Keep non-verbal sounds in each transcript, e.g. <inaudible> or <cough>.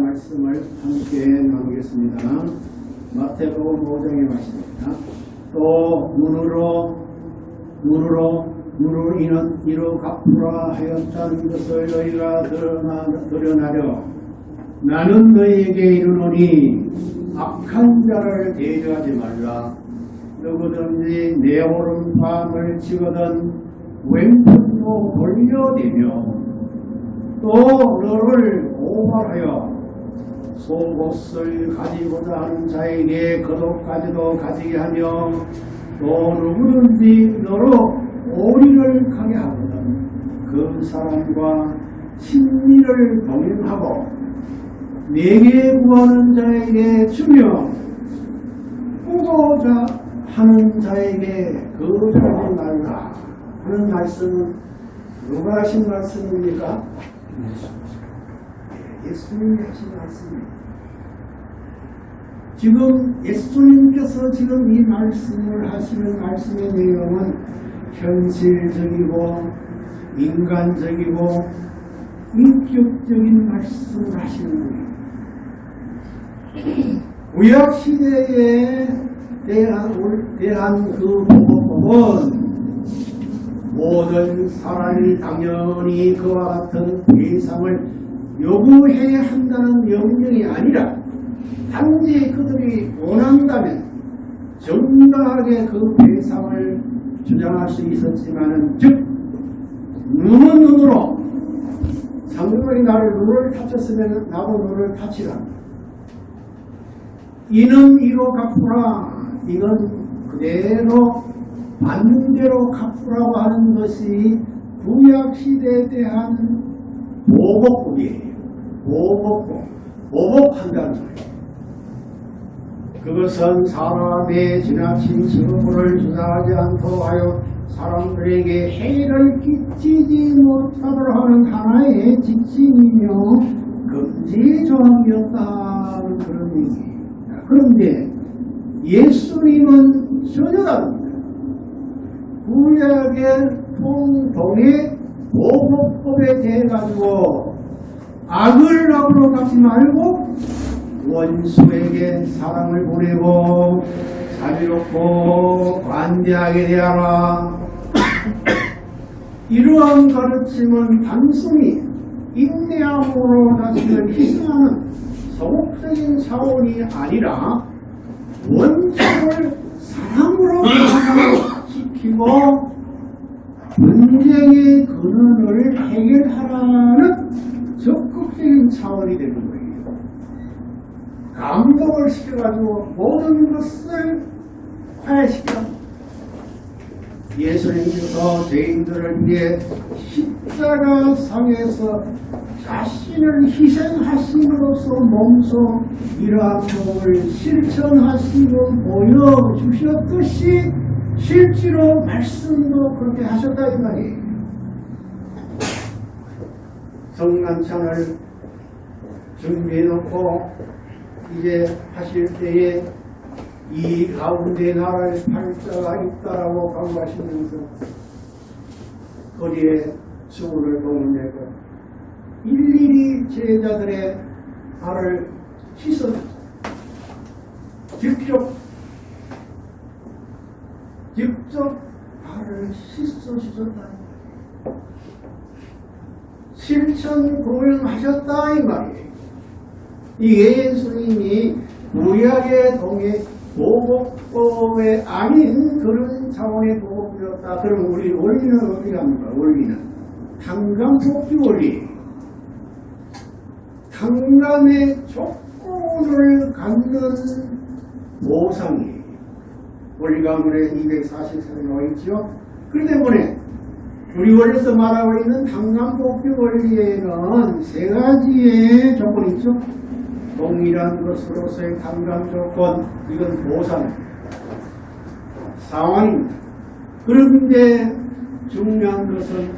말씀을 함께 나누겠습니다. 마태복음 5장의 말씀입니다. 또 눈으로 눈으로 눈으로 인한 이로 갚으라 하였다는 것을 너희가 드러나, 드러나려 나는 너희에게 이르노니 악한 자를 대조하지 말라 누구든지 내 오른밤을 치거든 왼편도 돌려대며 또 너를 고발하여 속옷을 가지고자 하는 자에게 겉옷까지도 가지게 하며 또 누구든지 너로 오리를 가게 하거든 그 사람과 친밀을 동행하고 내게 구하는 자에게 주며 꾸고자 하는 자에게 거절하지 말라 하는 말씀은 누가 하신 말씀입니까? 예수님이 하신 말씀입니다. 지금 예수님께서 지금 이 말씀을 하시는 말씀의 내용은 현실적이고 인간적이고 인격적인 말씀을 하시는 거예요. 구약 시대에 대한, 대한 그 보고법은 모든 사람이 당연히 그와 같은 대상을 요구해야 한다는 명령이 아니라 단지 그들이 원한다면 정당하게 그 대상을 주장할 수 있었지만은 즉 눈은 눈으로 상대방이 나를 눈을 다쳤으면 나도 눈을 다치라 이는 이로 갚으라 이건 그대로 반대로 갚으라고 하는 것이 구약시대에 대한 보복법이에요. 보복법. 보복한다는 거예요. 그것은 사람의 지나친 직업을 주장하지 않도록 하여 사람들에게 해를 끼치지 못하도록 하는 하나의 지침이며 금지 조항이었다는 그런 얘기예요. 그런데 예수님은 전혀 다릅니다. 구약의 통동의 보복법에 대해 가지고 악을 악으로 갚지 말고 원수에게 사랑을 보내고 자비롭고 관대하게 대하라. <coughs> 이러한 가르침은 단순히 인내함으로 자신을 희생하는 소극적인 차원이 아니라 원수를 사랑으로 지키고 분쟁의 근원을 해결하라는 적극적인 차원이 거 감동을 시켜가지고 모든 것을 화해시켜 예수님께서 죄인들을 위해 십자가 상에서 자신을 희생하심으로써 몸소 법을 실천하시고 보여주셨듯이 실제로 말씀도 그렇게 하셨다 이 말이에요. 성난찬을 준비해놓고 이제 하실 때에 이 가운데 나라의 팔자가 있다라고 강조하시면서 거리에 수구를 동원내고 일일이 제자들의 발을 씻어 직접 직접 발을 씻어 주셨다. 실천 공연하셨다 이 말이에요. 이게 예수님이 구약의 동의 보복법에 아닌 그런 차원의 보복이었다. 그럼 우리 원리는 어떻게 합니까? 원리는 강간 복귀 원리. 강간의 조건을 갖는 보상이에요. 원리가문에 244에 나와 있죠. 그렇기 때문에 우리 원리에서 말하고 있는 강간 복귀 원리에는 세 가지의 조건이 있죠. 동일한 것으로서의 감감 조건, 이건 보상 상황입니다. 그런데 중요한 것은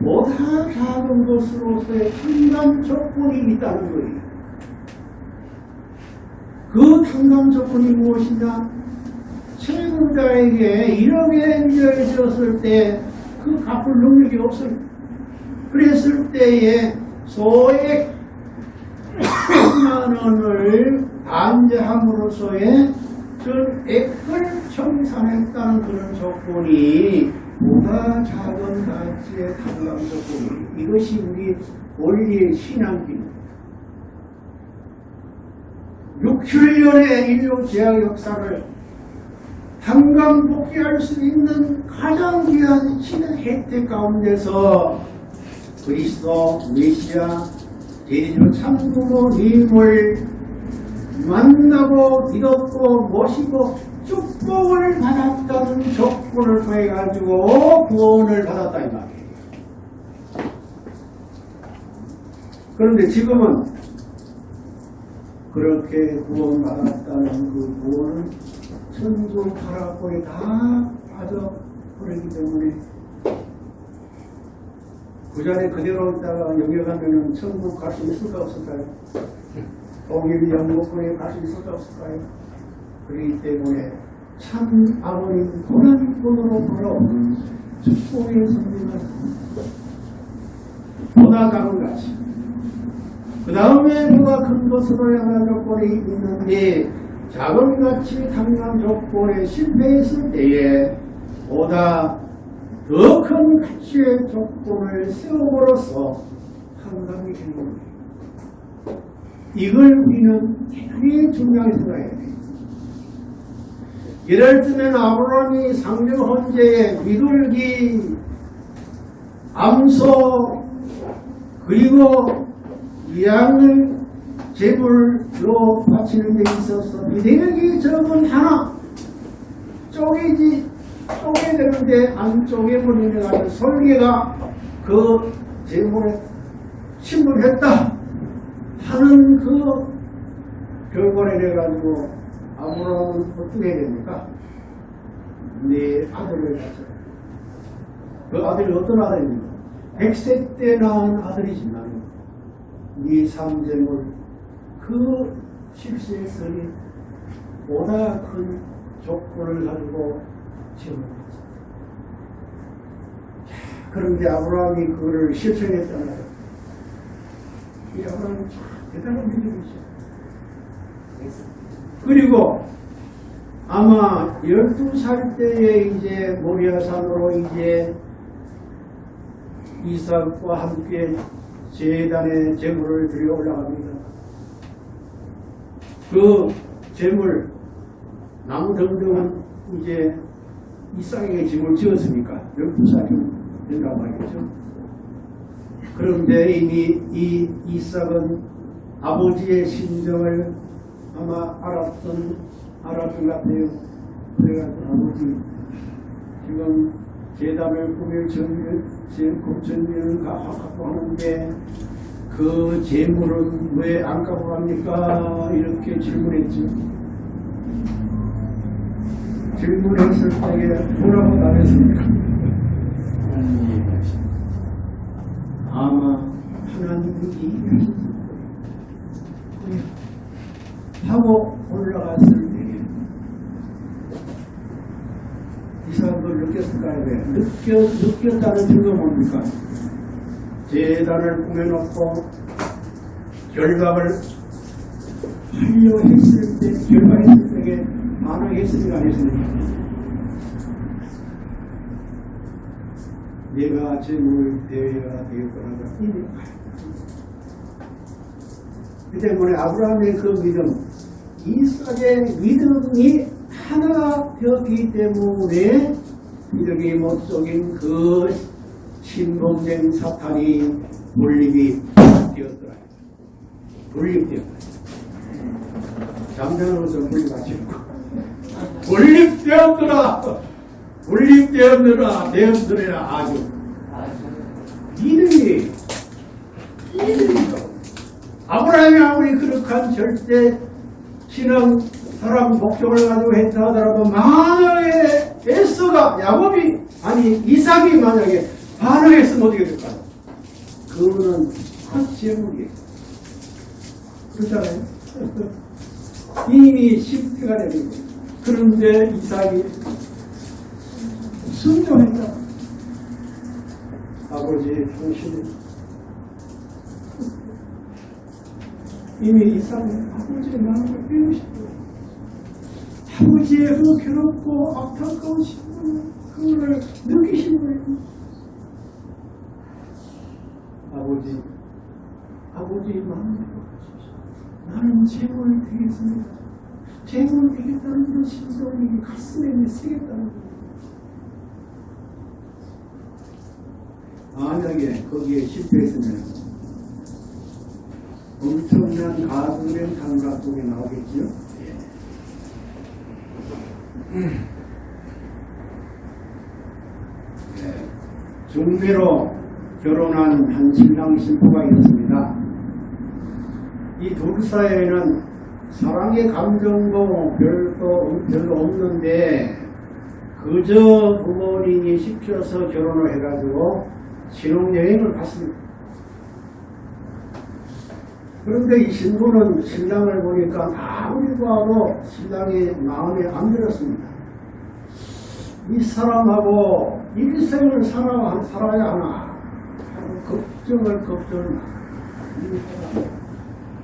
보다 작은 것으로서의 탕감 조건이 있다는 거예요. 그 탕감 조건이 무엇이냐? 채무자에게 1억의 인정을 지었을 때 그 갚을 능력이 없어요. 그랬을 때에 소액 10만 원을 반제함으로써의 전액을 청산했다는 그런 조건이 보다 작은 가치의 탕감 조건이 이것이 우리 원리의 신앙입니다. 600년의 인류 제약 역사를 한강 복귀할 수 있는 가장 귀한 신의 혜택 가운데서 그리스도 메시아 제주 참부모님을 만나고 믿었고 모시고 축복을 받았다는 조건을 통해 가지고 구원을 받았다 이 말이에요. 그런데 지금은 그렇게 구원받았다는 그 구원은 천국 가락고에 다 빠져버리기 때문에 그 자리에 그대로 있다가 여기 가면은 천국 갈 수 있을까 없을까요? 독일 영국에 갈 수 있을까 없을까요? 그렇기 때문에 참 아버님 고난권으로 돌아오는 축복의 선물은 보다 작은 가치 그 다음에 누가 큰 것으로 향한 조건이 있는데 작은 가치 탐난 조건에 실패했을 때에 보다 더 큰 가치의 조건을 세움으로써 한강이 되는 겁니다. 이걸 우리는 대단히 중요하게 생각해야 돼요. 예를 들면 아브라함이 상명 헌재에 미둘기, 암소, 그리고 양을 제물로 바치는 데 있어서 미대력이 적은 하나 쪼개지 쪼개 되는데 안 쪼개버리는 가지고 설계가 그 제물에 침몰했다 하는 그 결과를 해가지고 아무런 어떻게 해야 됩니까? 내 아들을 가져. 그 아들이 어떤 아들입니까? 100세 때 낳은 아들이지만 네 삼재물 그 실수했으니 보다 큰 조건을 가지고 지원했다. 그런데 아브라함이 그거를 실천했잖아요. 이 아브라함이 참 대단한 믿음이죠. 그리고 아마 12살 때에 이제 모리아산으로 이제 이삭과 함께 재단에 재물을 들여 올라갑니다. 그 재물 나무 등등은 이제 이삭에게 짐을 지었으니까 12살이 된다고 하겠죠. 그런데 이미 이 이삭은 아버지의 심정을 아마 알았던 알았던 것 같아요. 그래가지고 아버지 지금 재단을 꾸밀 전면 전면을 갖고 하는데 그 재물은 왜안 갖고 갑니까? 이렇게 질문했죠. 질문했을 때에 뭐라고 답했습니까? 아마 하나님이. 하고 올라갔을 때 이상한 걸 느꼈을까요? 왜? 느껴, 느꼈다는 증거 뭡니까? 재단을 꾸며놓고 결박을 하려 했을 때, 결박했을 때 안 했습니까? 내가 제물 대회가 되겠구나. 이미 그 때문에 아브라함의 그 믿음, 이삭의 믿음이 하나가 되었기 때문에 믿음이 못 속인 그 신봉된 사탄이 몰립이 되었더라. 몰립되었다. 잠자는 것을 몰립하시고 몰립되었더라. 몰립되었느라 되었느라 아주 믿음이 믿음이죠. 아브라함이 아무리 그렇한 절대 신앙 사람 목적을 가지고 했다 하더라도 만약에 에스가 야곱이 아니 이삭이 만약에 반응했으면 어떻게 될까요? 그거는 헛제물이에요. 그렇잖아요. <laughs> 이미 실패가 되는 거예요. 그런데 이삭이 순종했다. 아버지 당신은 이미 이상 아버지의 마음을 배우시고 아버지의 그 괴롭고 안타까운 신분 그거를 느끼신 거예요. 아버지, 아버지의 마음을 배우십시오. 나는 재물 되겠습니다. 재물 되겠다는 그런 심정이 가슴에 새겠다는 거예요. 만약에 거기에 실패했으면 엄청난 가슴의 감각 속에 나오겠지요. 예. 중매로 결혼한 한 신랑 신부가 있었습니다. 이 둘 사이에는 사랑의 감정도 별도, 별로 없는데 그저 부모님이 시켜서 결혼을 해가지고 신혼여행을 갔습니다. 그런데 이 신부는 신랑을 보니까 아무리 봐도 신랑이 마음에 안 들었습니다. 이 사람하고 일생을 살아, 살아야 하나 하고 걱정을 걱정을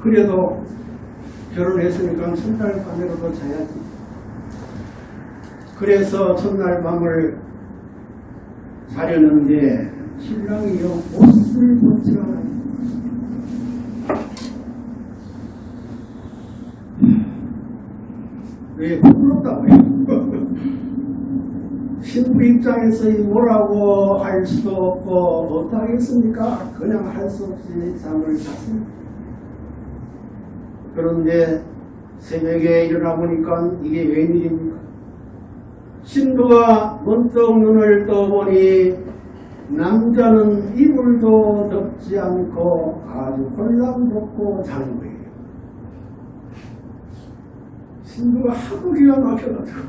그래도 결혼했으니까 첫날 밤이라도 자야지. 그래서 첫날 밤을 자려는데 신랑이요 옷을 벗지 않아요. 왜 부끄럽다고 요? <laughs> 신부 입장에서 이 뭐라고 할 수도 없고 어떡하겠습니까? 그냥 할 수 없이 잠을 잤습니다. 그런데 새벽에 일어나 보니까 이게 웬일입니까? 신부가 문득 눈을 떠보니 남자는 이불도 덮지 않고 아주 홀랑벗고 자는 거예요. 신부가 하도 기가 막혀가지고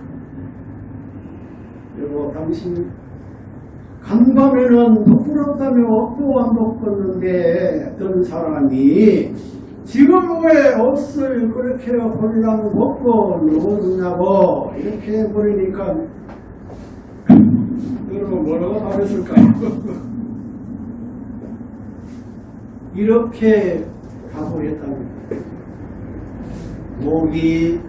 여보 당신 간밤에는 부끄럽다며 옷도 안 벗겼는데 어떤 사람이 지금 왜 옷을 그렇게 홀랑 벗고 누워주냐고 이렇게 해버리니까 여러분 뭐라고 답했을까요? <laughs> 이렇게 거예요. 목이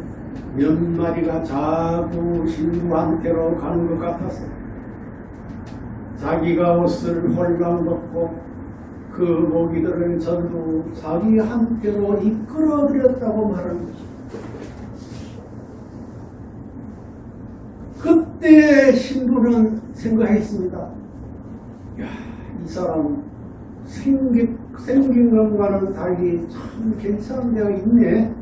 몇 마리가 자꾸 신부한테로 가는 것 같았어. 자기가 옷을 홀랑 벗고 그 모기들을 전부 자기한테로 이끌어들였다고 말하는 것입니다. 그때 신부는 생각했습니다. 야, 이 사람 생긴, 생긴 것과는 달리 참 괜찮은 데가 있네.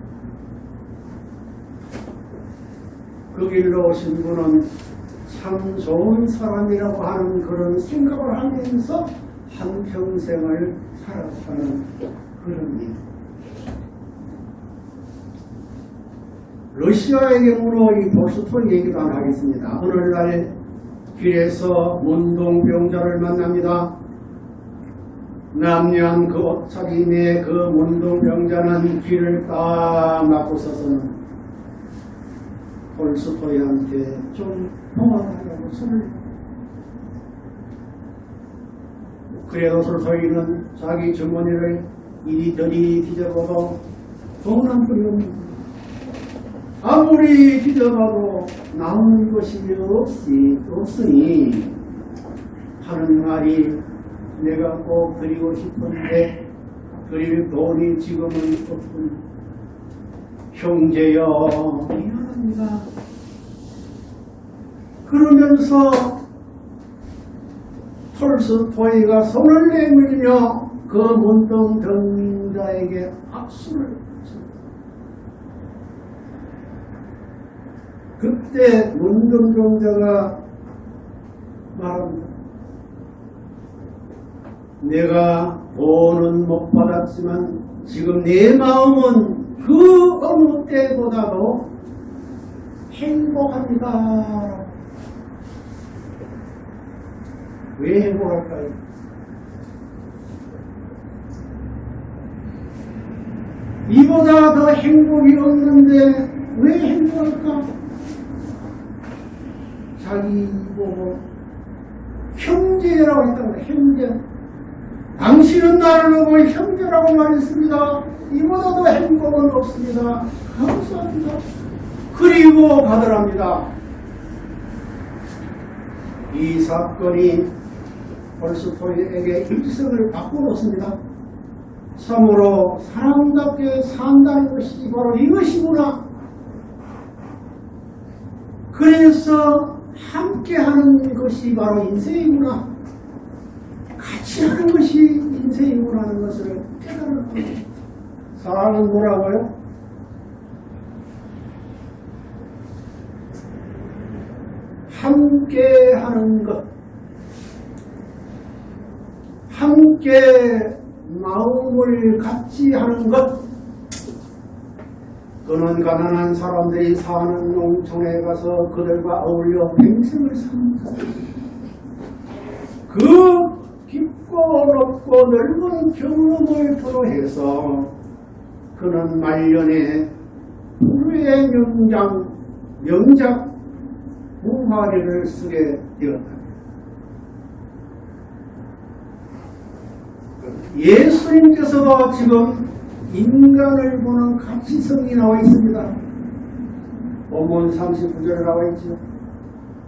그 길로 오신 분은 참 좋은 사람이라고 하는 그런 생각을 하면서 한평생을 살았다는 그런 일. 러시아의 경우로 이 볼스토이 얘기도 안 하겠습니다. 오늘날 길에서 문동병자를 만납니다. 남녀한 그 옷차림의 그 문동병자는 길을 딱 막고 서서는 톨스토이한테 좀 도와달라고 손을 그래도 톨스토이는 자기 주머니를 이리저리 뒤져봐도 돈한 없는 아무리 뒤져봐도 나오는 것이 없이, 없으니 하는 말이 내가 꼭 드리고 싶은데 드릴 돈이 지금은 없군. 형제여 미안합니다. 그러면서 톨스토이가 손을 내밀며 그 문동 병자에게 악수를 쳤습니다. 그때 문동 병자가 말합니다. 내가 돈은 못 받았지만 지금 내 마음은 그 어느 때보다도 행복합니다. 왜 행복할까요? 이보다 더 행복이 없는데 왜 행복할까? 자기 보고 형제라고 해 형제. 당신은 나를 보고 형제라고 말했습니다. 이보다도 행복은 없습니다. 감사합니다. 그리고 가더랍니다. 이 사건이 톨스토이에게 일성을 바꿔놓습니다. 참으로 사람답게 산다는 것이 바로 이것이구나. 그래서 함께하는 것이 바로 인생이구나. 같이 하는 것이 인생이구나는 것을 깨달은 거예요. 사랑은 뭐라고요? 함께 하는 것. 함께 마음을 같이 하는 것. 그는 가난한 사람들이 사는 농촌에 가서 그들과 어울려 평생을 삽니다. 그 깊고 넓고 넓은 경험을 토로해서 그는 말년에 불후의 명장, 명작 무화리를 쓰게 되었다. 예수님께서 지금 인간을 보는 가치성이 나와 있습니다. 본문 39절에 나와 있죠.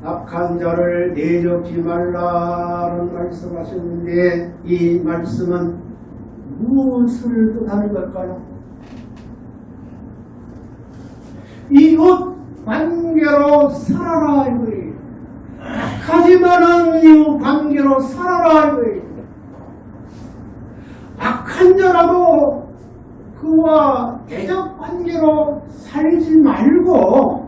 악한 자를 내적지 말라는 말씀하셨는데 이 말씀은 무엇을 뜻하는 걸까요? 이웃 관계로 살아라 이거예요. 하지만은 이웃 관계로 살아라 이거예요. 악한 자라도 그와 대적 관계로 살지 말고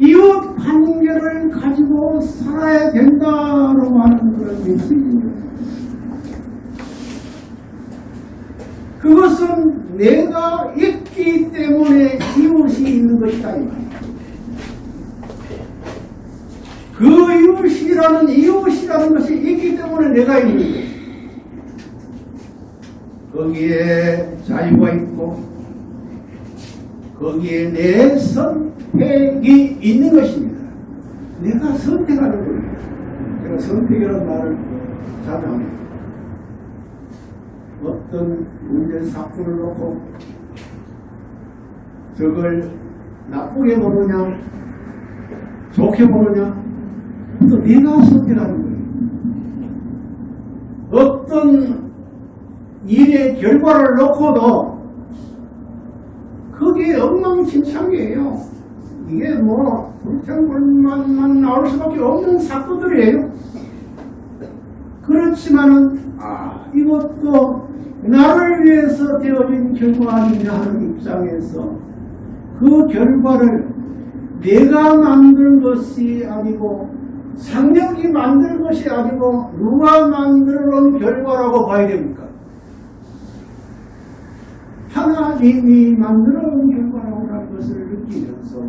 이웃 관계를 가지고 살아야 된다고 하는 그런 메시지입니다. 그것은 내가 있기 때문에 이웃이 있는 것이다 이 말이야. 그 이웃이라는 이웃이라는 것이 있기 때문에 내가 있는 거야. 거기에 자유가 있고 거기에 내 선택이 있는 것입니다. 내가 선택하는 거예요. 제가 선택이라는 말을 자주 합니다. 어떤 문제 사건을 놓고 저걸 나쁘게 보느냐 좋게 보느냐 또 네가 선택하는 거예요. 어떤 일의 결과를 놓고도 그게 엉망진창이에요. 이게 뭐 불평불만만 나올 수밖에 없는 사건들이에요. 그렇지만은 아 이것도 나를 위해서 되어진 결과 아니냐 하는 입장에서 그 결과를 내가 만든 것이 아니고 상력이 만든 것이 아니고 누가 만들어 놓은 결과라고 봐야 됩니까? 하나님이 만들어 놓은 결과라고 하는 것을 느끼면서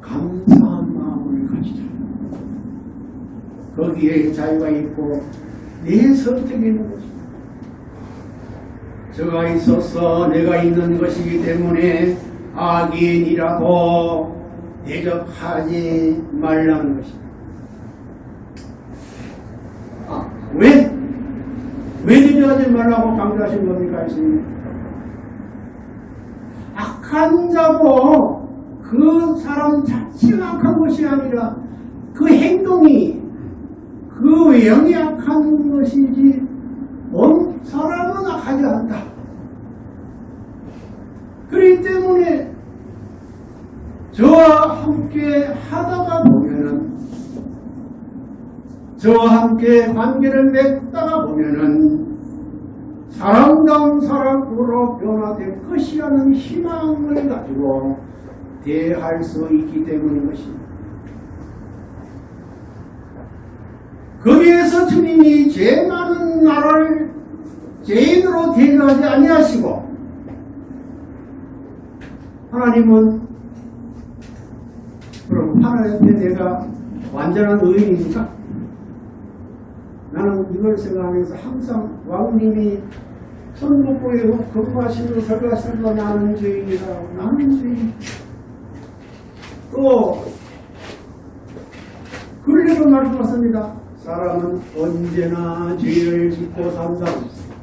감사한 마음을 가지자. 거기에 자유가 있고 내 선택이 있는 것입니다. 저가 있어서 내가 있는 것이기 때문에 악인이라고 대적하지 말라는 것입니다. 아, 왜? 왜 대적하지 말라고 강조하신 겁니까? 예수님? 악한 자고 그 사람 자체가 악한 것이 아니라 그 행동이 그 외형이 악한 것이지 온 사람은 악하지 않다. 그렇기 때문에 저와 함께 하다가 보면은 저와 함께 관계를 맺다가 보면은 사람다운 사람으로 변화될 것이라는 희망을 가지고 대할 수 있기 때문인 것입니다. 거기에서 주님이 죄 많은 나를 죄인으로 대하지 아니하시고 하나님은 그럼 하나님 앞에 내가 완전한 의인입니까? 나는 이걸 생각하면서 항상 왕님이 천국보에 근무하시는 설가설가 나는 죄인이다 나는 죄인 또 이런 말씀하십니다. 사람은 언제나 죄를 짓고 산다고 했어요.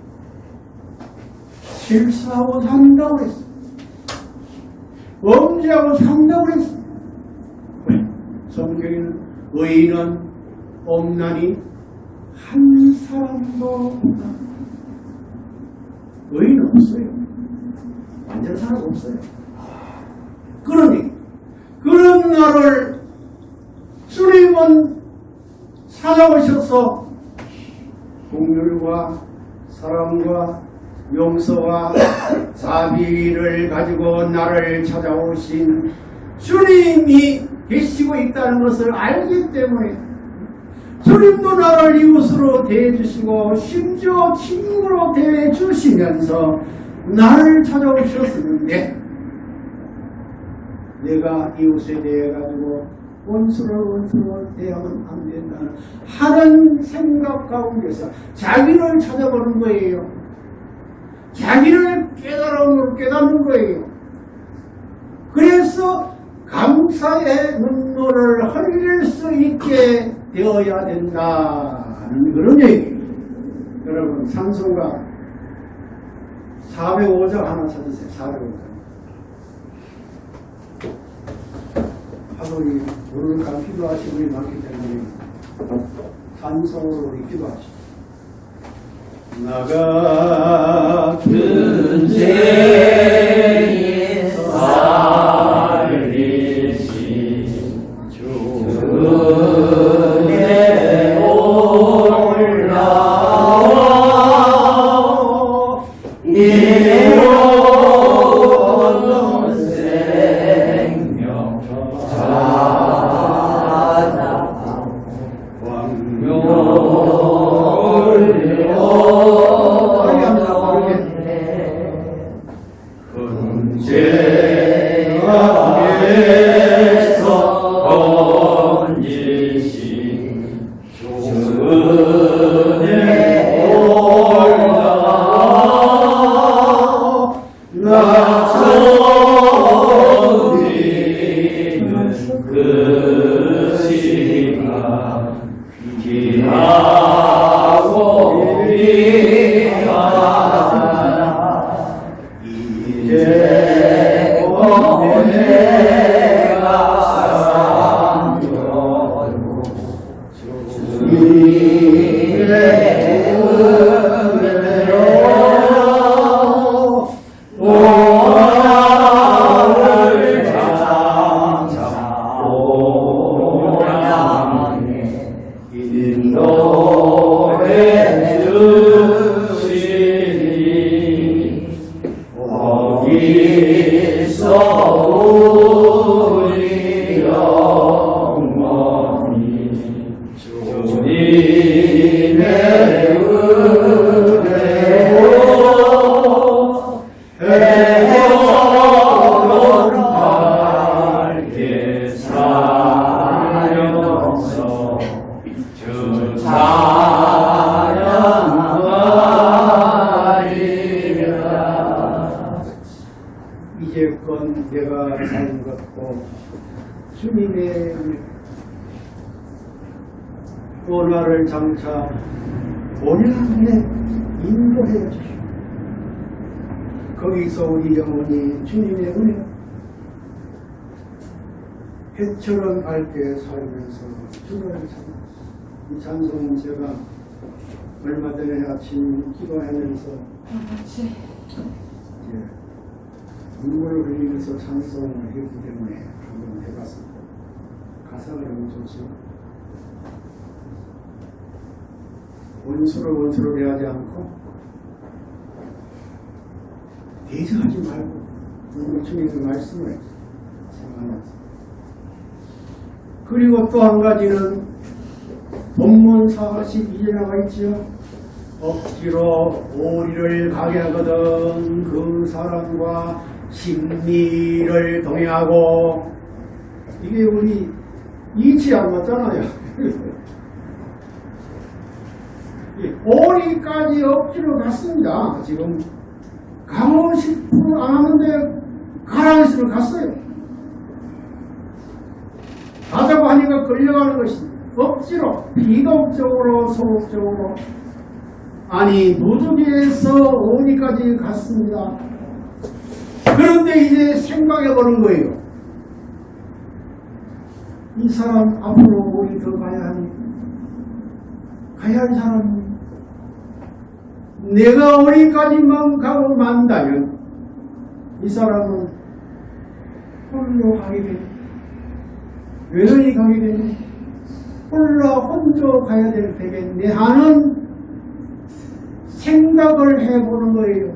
실수하고 산다고 했어요. 범죄하고 산다고 했어요. 성경에는 의인은 없나니 한 사람도 없다. 의인은 없어요. 완전 사람 없어요. 그러니 그런 나를 주님은 찾아오셔서 공률과 사랑과 용서와 자비를 가지고 나를 찾아오신 주님이 계시고 있다는 것을 알기 때문에 주님도 나를 이웃으로 대해주시고 심지어 친구로 대해주시면서 나를 찾아오셨었는데 내가 이웃에 대해 가지고 원수를 원수로 대하면 안 된다는 하는 생각 가운데서 자기를 찾아보는 거예요. 자기를 깨달음으로 깨닫는 거예요. 그래서 감사의 눈물을 흘릴 수 있게 되어야 된다는 그런 얘기예요. 여러분 산송가 405장 하나 찾으세요. 405장. 하도 이 모르니까 기도하시는 분이 많기 때문에 산성으로 우리 기도하시죠. 나가 큰 죄에 또 나를 장차 본향에 인도해 주시오. 거기서 우리 영혼이 주님의 은혜 해처럼 밝게 살면서 주를 찬양. 이 찬송은 제가 얼마 전에 아침 기도하면서 예, 눈물을 흘리면서 찬송을 했기 때문에 한번 해봤습니다. 가사가 너무 좋죠. 원수를 원수로 대하지 않고 대적하지 말고 오늘 주님의 말씀을 생각하면서 그리고 또 한 가지는 본문 42에 나와 있지요. 억지로 오리를 가게 하거든 그 사람과 심리를 동행하고 이게 우리 이치 안 맞잖아요. <laughs> 이 오리까지 억지로 갔습니다. 지금 가고 싶어 안 하는데 가라고 했으면 갔어요. 가자고 하니까 끌려가는 것입니다. 억지로 비동적으로 소극적으로 아니 무득에서 어디까지 갔습니다. 그런데 이제 생각해 보는 거예요. 이 사람 앞으로 어디 더 가야 하니? 가야 할 사람 내가 어디까지만 가고 만다면 이 사람은 홀로 가게 되니 외로이 가게 되니 홀로 혼자 가야 될 테겠네 하는 생각을 해보는 거예요.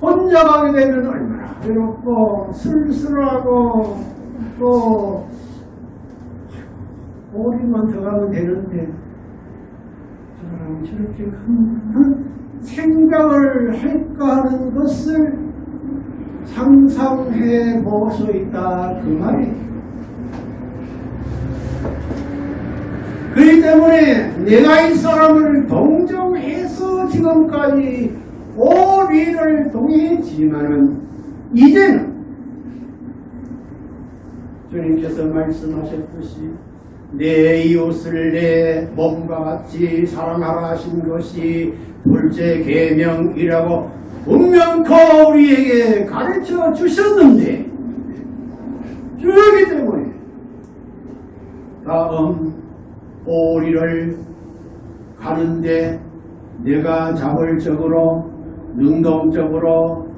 혼자 가게 되면 얼마나 외롭고 쓸쓸하고 또 오리만 더 가면 되는데 저렇게 생각을 할까 하는 것을 상상해 볼 수 있다 그 말이에요. 그렇기 때문에 내가 이 사람을 동정해서 지금까지 오리를 동행했지만은 이제는 주님께서 말씀하셨듯이 내 이웃을 내 몸과 같이 사랑하라 하신 것이 둘째 계명이라고 분명코 우리에게 가르쳐 주셨는데 그렇기 때문에 다음 오리를 가는데 내가 자발적으로 능동적으로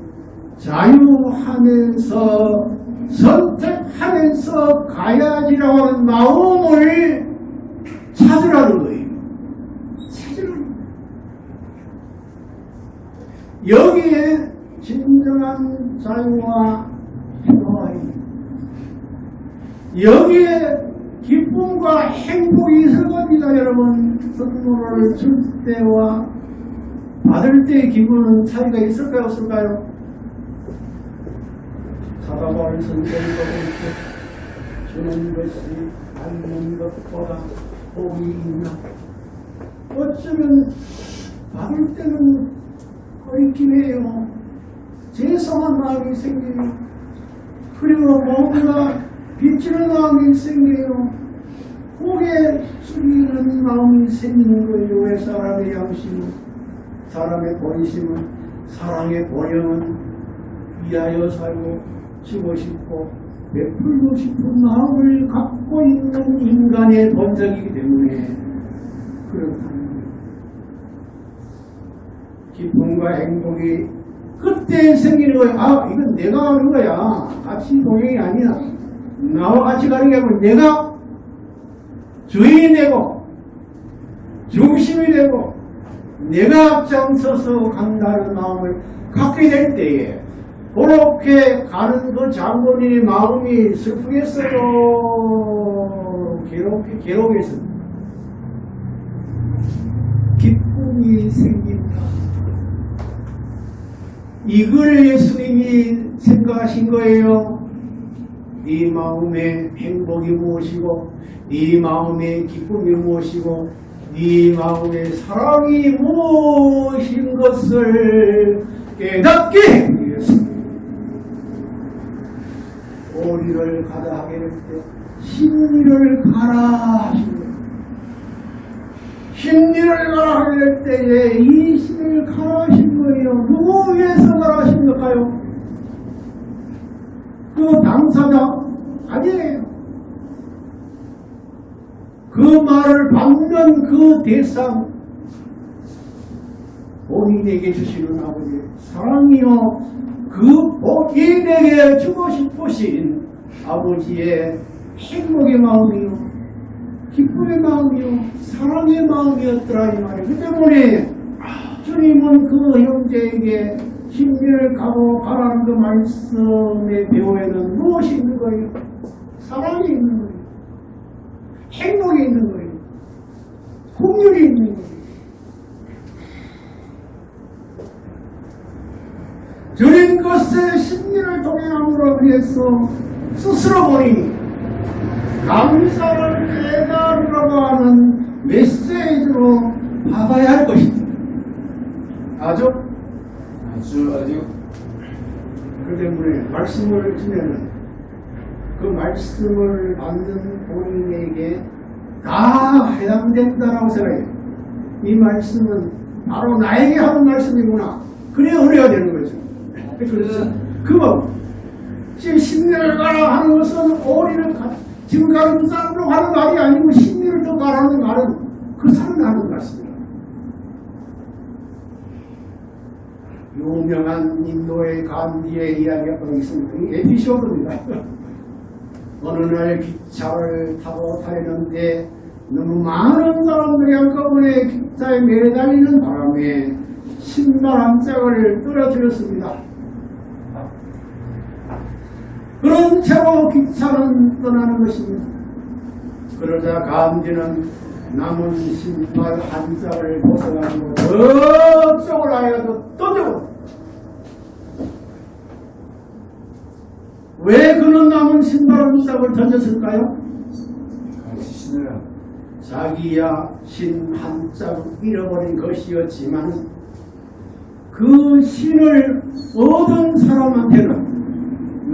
자유하면서 선택하면서 가야지라고 하는 마음을 찾으라는 거예요. 찾으라는 거예요. 여기에 진정한 자유와 있는 여기에 기쁨과 행복이 있을 겁니다, 여러분. 선물을 줄 때와 받을 때의 기분은 차이가 있을까요, 없을까요? 사과를 선생님과 이렇게 주는 것이 받는 것보다 복이 있나? 어쩌면 받을 때는 얽긴 해요. 죄송한 마음이 생겨요. 그리고 뭔가 비치는 마음이 생겨요. 고개 숙이는 마음이 생기는 거예요. 왜 사람의 양심은, 사람의 본심은, 사랑의 본영은 위하여 살고 주고 싶고 베풀고 싶은 마음을 갖고 있는 인간의 본성이기 때문에 그렇다는. 기쁨과 행복이 그때 생기는 거예요. 아, 이건 내가 하는 거야. 같이 동행이 아니야. 나와 같이 가는 게 아니고 내가 주인이 되고 중심이 되고 내가 앞장서서 간다는 마음을 갖게 될 때에 그렇게 가는 그 장본인의 마음이 슬프겠어요? 괴롭게, 괴로우겠습니다. 기쁨이 생긴다. 이걸 예수님이 생각하신 거예요. 네 마음의 행복이 무엇이고 네 마음의 기쁨이 무엇이고 네 마음의 사랑이 무엇인 것을 깨닫게 하기 위해서 오리를 가다 하게 될때 심리를 가라 하신 거예요. 심리를 가라 하게 될 때에 이 심리를 가라 하신 거예요. 누구 위해서 가라 하신 걸까요? 그 당사자 아니에요. 그 말을 받는 그 대상 본인에게 주시는 아버지 사랑이요 그 본인에게 주고 싶으신 아버지의 행복의 마음이요 기쁨의 마음이요 사랑의 마음이었더라 이 말이에요. 그 때문에 주님은 그 형제에게 심리를 가고 가라는 그 말씀의 배후에는 무엇이 있는 거예요? 사랑이 있는 거예요. 행복이 있는 거예요. 공률이 있는 거예요. 주님 것의 심리를 동행함으로 인해서 스스로 보니 감사를 깨달으라고 하는 메시지로 받아야 할 것입니다. 아주 아주 아주 그 때문에 말씀을 주면은 그 말씀을 받는 본인에게 다 해당된다라고 생각해요. 이 말씀은 바로 나에게 하는 말씀이구나. 그래 은혜가 되는 거죠. 그래서 그거 지금 신뢰를 가라 하는 것은 오리를 가, 지금 가는 사람으로 가는 말이 아니고 신뢰를 더 가라는 말은 그 사람이 하는 말씀이에요. 유명한 인도의 간디의 이야기가 있습니다. 이 에피소드입니다. <laughs> 어느 날 기차를 타고 다니는데 너무 많은 사람들이 한꺼번에 기차에 매달리는 바람에 신발 한 짝을 떨어뜨렸습니다. 그런 채로 기차는 떠나는 것입니다. 그러자 간디는 남은 신발 한 짝을 벗어가지고 저쪽을 하여도 던져버렸다. 왜 그는 남은 신발 한 짝을 던졌을까요? 신으라. 자기야 신 한 짝 잃어버린 것이었지만 그 신을 얻은 사람한테는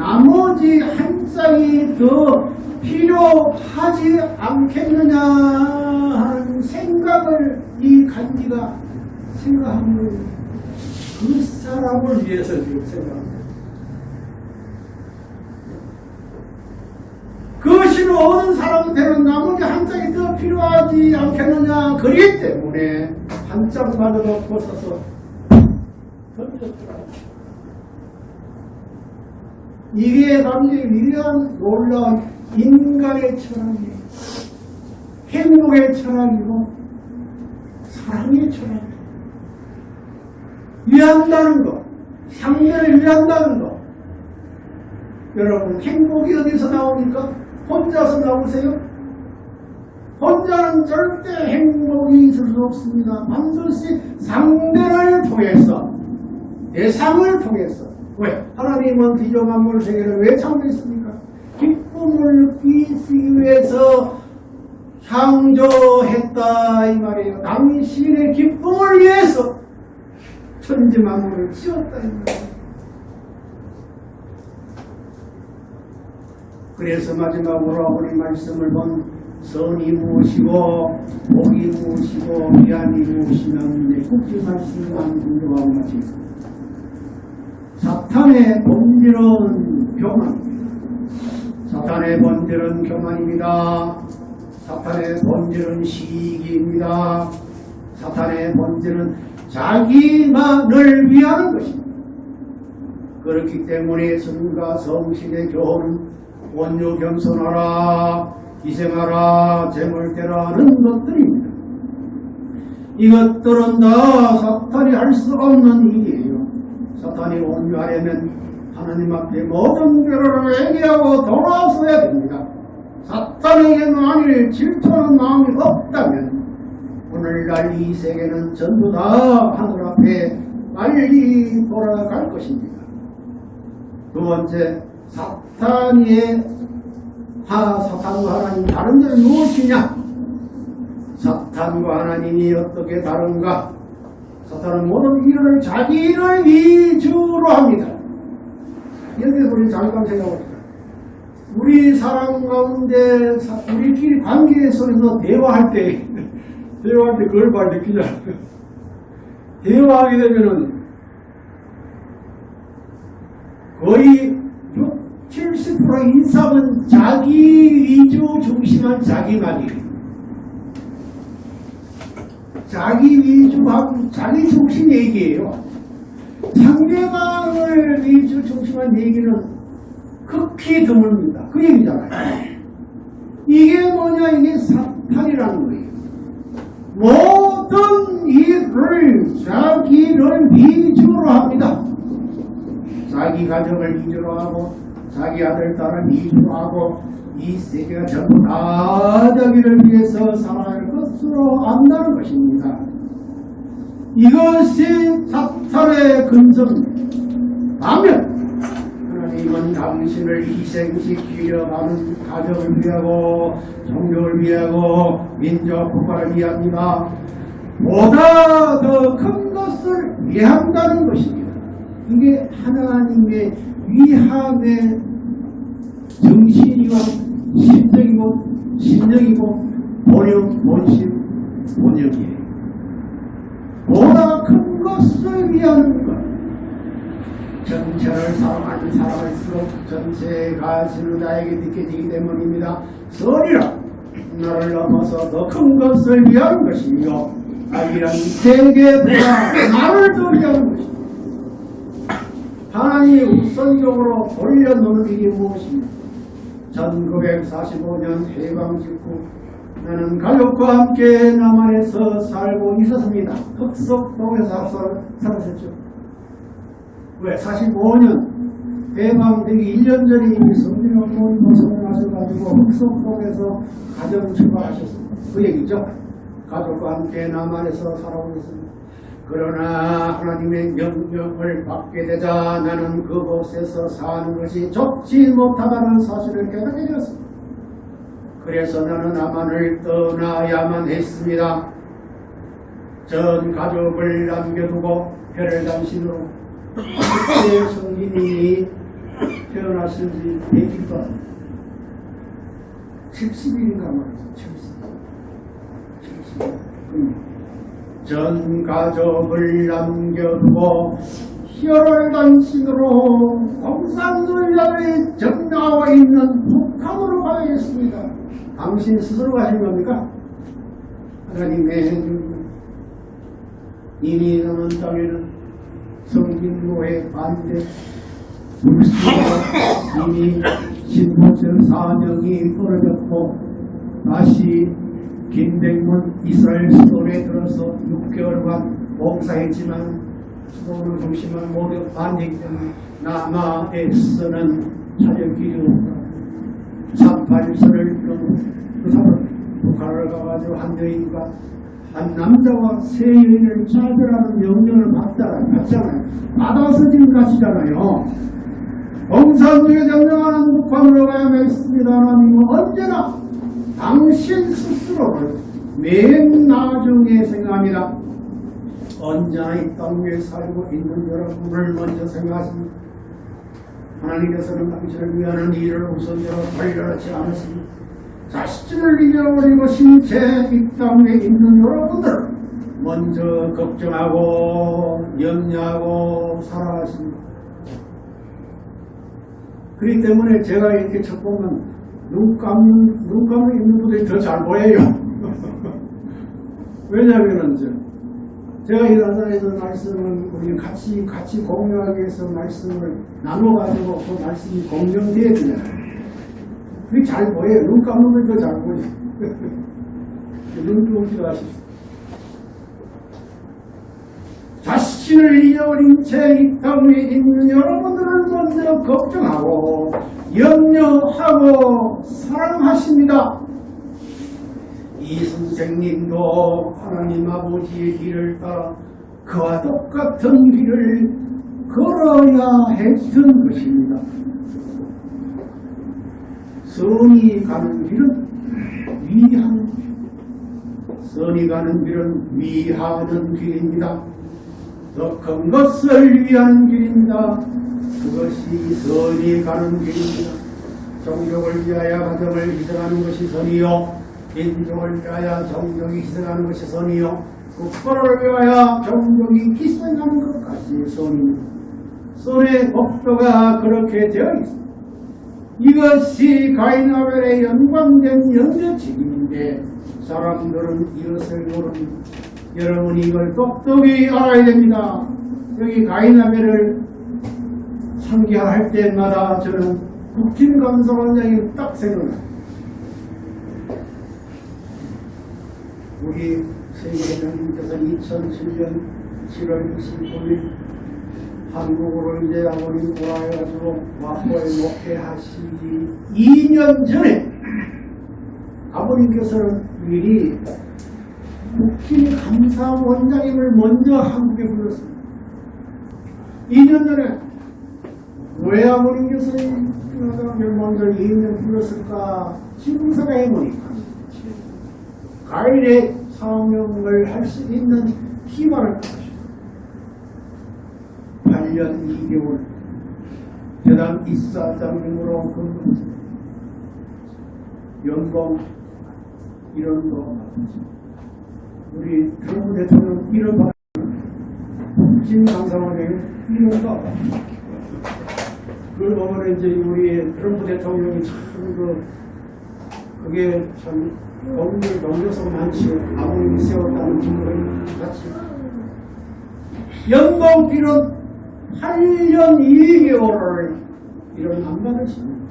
나머지 한 짝이 더 필요하지 않겠느냐 하는 생각을 이 간지가 생각한 거예요. 그 사람을 위해서 지금 생각합니다. 그 신을 얻은 사람한테는 나머지 한 짝이 더 필요하지 않겠느냐 그렇기 때문에 한 짝마저도 벗어서 던졌더라. 이게 굉장히 위대한 놀라운 인간의 철학이에요. 행복의 철학이고 사랑의 철학이에요. 위한다는 것, 상대를 위한다는 것. 여러분 행복이 어디서 나옵니까? 혼자서 나오세요? 혼자는 절대 행복이 있을 수 없습니다. 반드시 상대를 통해서 대상을 통해서 왜? 하나님은 기조 만물 세계를 왜 창조했습니까? 기쁨을 느끼기 위해서 창조했다 이 말이에요. 당신의 기쁨을 위해서 천지 만물을 지었다 이 말이에요. 그래서 마지막으로 아버지 말씀을 본 선이 무엇이고 복이 무엇이고 미안이 무엇이냐는 국지 말씀만 공부하고 마치겠습니다. 사탄의 본질은 교만입니다. 사탄의 본질은 교만입니다. 사탄의 본질은 시기입니다. 사탄의 본질은 자기만을 위하는 것입니다. 그렇기 때문에 성과 성신의 교훈은 원유 겸손하라, 희생하라, 재물대라는 것들입니다. 이것들은 다 사탄이 할 수 없는 일이에요. 사탄이 온유하려면 하나님 앞에 모든 죄를 회개하고 돌아서야 됩니다. 사탄에게 만일 질투하는 마음이 없다면 오늘날 이 세계는 전부 다 하늘 앞에 빨리 돌아갈 것입니다. 두 번째, 사탄의 하, 사탄과 하나님 다른 점은 무엇이냐? 사탄과 하나님이 어떻게 다른가? 사탄은 모든 일을 자기 일을 위주로 합니다. 여기서 우리 잠깐 생각해봅시다. 우리 사람 가운데 사- 우리끼리 관계 속에서 대화할 때 <laughs> 대화할 때 그걸 많이 느끼잖아요. <laughs> 대화하게 되면은 거의 6, 70% 이상은 자기 위주 중심한 자기 말이에요. 자기 위주하고 자기 중심 얘기예요. 상대방을 위주 중심한 얘기는 극히 드뭅니다. 그 얘기잖아요. 이게 뭐냐, 이게 사탄이라는 거예요. 모든 일을 자기를 위주로 합니다. 자기 가정을 위주로 하고, 자기 아들, 딸을 위주로 하고, 이 세계가 전부 다 자기를 위해서 살아갈 것으로 안다는 것입니다. 이것이 사탄의 근성입니다. 반면, 하나님은 당신을 희생시키려 하는 가정을 위하고 종교를 위하고 민족 국가를 위합니다. 보다 더 큰 것을 위한다는 것입니다. 이게 하나님의 위함의 본심이고 신정이고 신정이고 본영 본심 본영이에요. 보다 큰 것을 위하는 것. 전체를 사랑하는 사람일수록 전체가 지루자에게 느껴지기 때문입니다. 설이라 나를 넘어서 더 큰 것을 위한 것이며 악이란 세계보다 나를 더 위한 것입니다. 하나님이 우선적으로 돌려놓는 일이 무엇입니까? 1945년 해방 직후 나는 가족과 함께 남한에서 살고 있었습니다. 흑석동에서 살- 살았었죠. 왜? 45년 해방되기 1년 전에 이미 성진학원 도성을 하셔가지고 흑석동에서 가정 출발하셨습니다. 그 얘기죠. 가족과 함께 남한에서 살아오고 있습니다. 그러나 하나님의 명령을 받게 되자 나는 그 곳에서 사는 것이 좋지 못하다는 사실을 깨닫게 되었습니다. 그래서 나는 남한을 떠나야만 했습니다. 전 가족을 남겨두고 별을 당신으로 그때 성진이 태어나신 지 100일도 70일인가 말이죠. 70일. 70일. 전 가족을 남겨두고 혈을 단신으로 공산주의자들이 정나와 있는 북한으로 가야겠습니다. 당신 스스로 가신 겁니까? 하나님의 이미 남은 땅에는 성진로의 반대 불씨가 이미 신보철 사명이 떨어졌고 다시 김백문 이스라엘 수도에 들어서 6개월간 봉사했지만 수도를 중심한 모두 반대이기 때문에 남아에서는 찾을 길이 없다. 38선을 그 사람 북한을 가가지고 한 여인과 한 남자와 세 여인을 차별하는 명령을 받잖아요. 받잖아요. 받아서 지금 가시잖아요. 공산주의 점령하는 북한으로 가야만 했습니다. 하나님은 언제나 당신 스스로를 맨 나중에 생각합니다. 언제나 이 땅 위에 살고 있는 여러분을 먼저 생각하십니다. 하나님께서는 당신을 위하는 일을 우선적으로 벌려놓지 않았습니다. 자신을 잃어버리고 신체 이 땅에 있는 여러분들 먼저 걱정하고 염려하고 살아가십니다. 그렇기 때문에 제가 이렇게 첫 보면 눈 감는, 눈 감는 있는 분들이 더 잘 보여요. <laughs> 왜냐하면 제가 이 나라에서 말씀을 우리 같이 같이 공유하기 위해서 말씀을 나눠가지고 그 말씀이 공정돼야 되잖아요. 그게 잘 보여요. 눈 감으면 더잘 보여요. <laughs> 눈 감기도 하십시오. 자 신을 잃어버린 채이 땅에 있는 여러분들을 먼저 걱정하고 염려하고 사랑하십니다. 이 선생님도 하나님 아버지의 길을 따라 그와 똑같은 길을 걸어야 했던 것입니다. 선이 가는 길은 길. 선이 가는 길은 위하는 길입니다. 더 큰 것을 위한 길입니다. 그것이 선이 가는 길입니다. 종족을 위하여 가정을 희생하는 것이 선이요. 민족을 위하여 종족이 희생하는 것이 선이요. 국가를 위하여 종족이 희생하는 것까지 선입니다. 선의 목표가 그렇게 되어 있습니다. 이것이 가인아벨에 연관된 연대 책임인데 사람들은 이것을 모릅니다. 여러분이 이걸 똑똑히 알아야 됩니다. 여기 가인아벨을 상기할 때마다 저는 국진감사원장이 딱 생각나요. 우리 세계대장님께서 2007년 7월 29일 한국으로 이제 아버님 돌아와가지고 와포에 목회하시기 2년 전에 아버님께서는 미리 국진 감사원장님을 먼저 한국에 불렀습니다. 2년 전에 왜 아버님께서 이사람을 먼저 2년 불렀을까 지금서가 해보니까 가일의 사명을 할 수 있는 가지고 8년 2개월 대단 이사장님으로 근무했습니다. 연봉 이런 거 우리 트럼프 대통령 이런 거진 강상원에게 이런 거 그걸 보면 이제 우리 트럼프 대통령이 참그 그게 참 법률 넘겨서 많지 아무리 세웠다는 증거를 같이 연봉비는 8년 2개월을 이런 안 받으시는 거예요.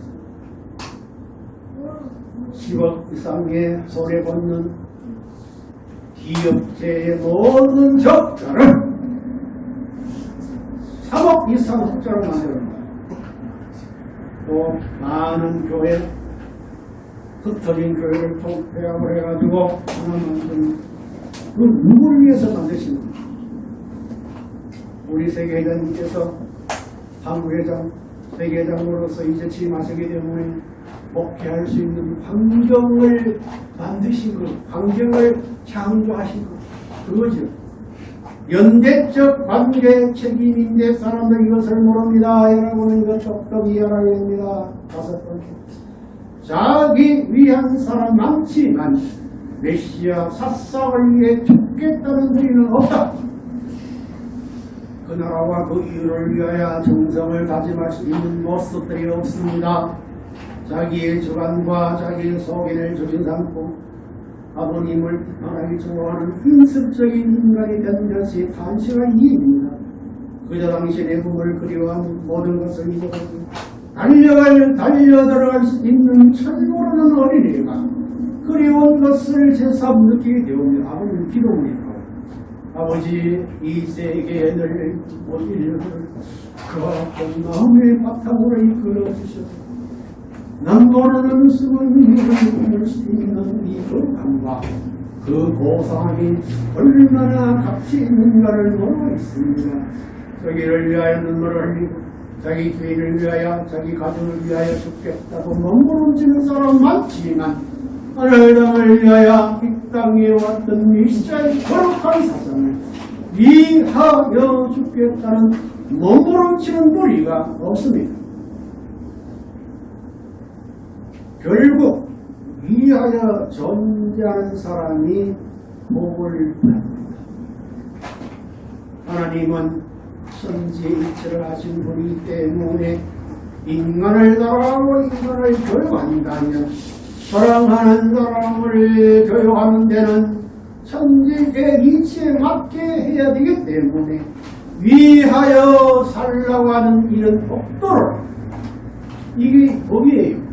10억 이상의 손해보는 기업체의 모든 적자를 3억 이상 적자로 만들었다. 또 많은 교회 흩어진 교회를 통폐합을 해가지고 하나 만든 그 누구를 위해서 겁니까? 우리 세계회장님께서 한국회장, 세계회장으로서 이제 취임하시기 때문에 복귀할 수 있는 환경을 만드신 것, 환경을 창조하신 것, 그거죠. 연대적 관계 책임인데 사람들 이것을 모릅니다. 여러분은 이거 똑똑히 알아야 됩니다. 다섯 번째. 자기 위한 사람 많지만 메시아 사상을 위해 죽겠다는 소리는 없다. 그 나라와 그 이유를 위하여 정성을 다짐할 수 있는 모습들이 없습니다. 자기의 주관과 자기의 속인을 조진 삼고 아버님을 하나님 좋아하는 인습적인 인간이 된 것이 단순한 이유입니다. 그저 당신의 몸을 그리워한 모든 것을 잊어버리고 달려갈 달려 들어갈 수 있는 철모르는 어린이가 그리운 것을 제삼 느끼게 되오며 아버님 기도합니다. 아버지 이 세계에 늘 모든 그 아픈 마음의 바탕으로 이끌어 주셔서 난 모르는 힘을 얻을 수 있는 이 교감과 그 보상이 얼마나 가치 있는가를 모르고 있습니다. 저기를 위하여 눈물을 흘리고 자기 교인을 위하여 자기 가정을 위하여 죽겠다고 몸부림치는 사람 많지만 하늘 땅을 위하여 이 땅에 왔던 미시아의 거룩한 사상을 위하여 죽겠다는 몸부림치는 무리가 없습니다. 결국 위하여 존재하는 사람이 복을 받는다. 하나님은 천지일체를 하신 분이기 때문에 인간을 사랑하고 인간을 교육한다면 사랑하는 사람을 교육하는 데는 천지의 이치에 맞게 해야 되기 때문에 위하여 살라고 하는 이런 법도를 이게 법이에요.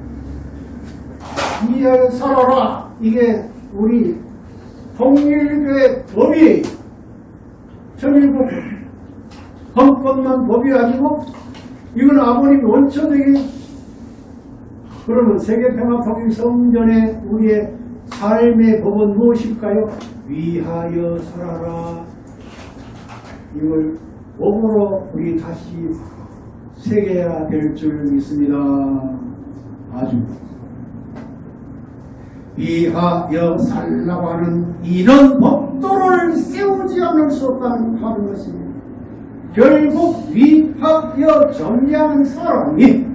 위하여 살아라. 이게 우리 통일교의 법이에요. 천일국 헌법만 법이 아니고 이건 아버님 원천적인 그러면 세계평화통일 성전에 우리의 삶의 법은 무엇일까요? 위하여 살아라. 이걸 법으로 우리 다시 새겨야 될 줄 믿습니다. 아주. 위하여 살라고 하는 이런 법도를 세우지 않을 수 없다는 하는 것입니다. 결국 위하여 존재하는 사람이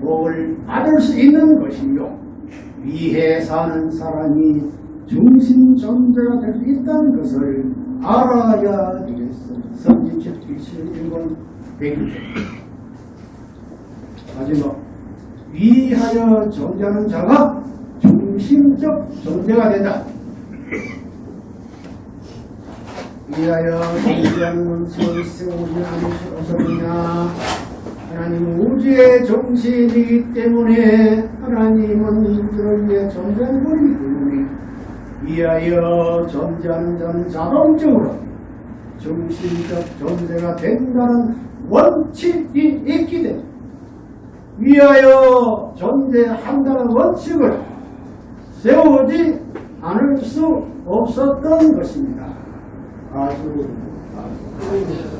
복을 받을 수 있는 것이요. 위해 사는 사람이 중심 존재가 될 수 있다는 것을 알아야 되겠어요. 성진 77번 100일 마지막 위하여 존재하는 자가 중심적 존재가 된다. 위하여 존재하는 수 없느냐 하나님은 우주의 중심이기 때문에 하나님은 인들을 위해 존재하는 분이기 때문에 위하여 존재하는 자는 자동적으로 중심적 존재가 된다는 원칙이 있기 때문에 위하여 존재한다는 원칙을 세우지 않을 수 없었던 것입니다. 아주, 아주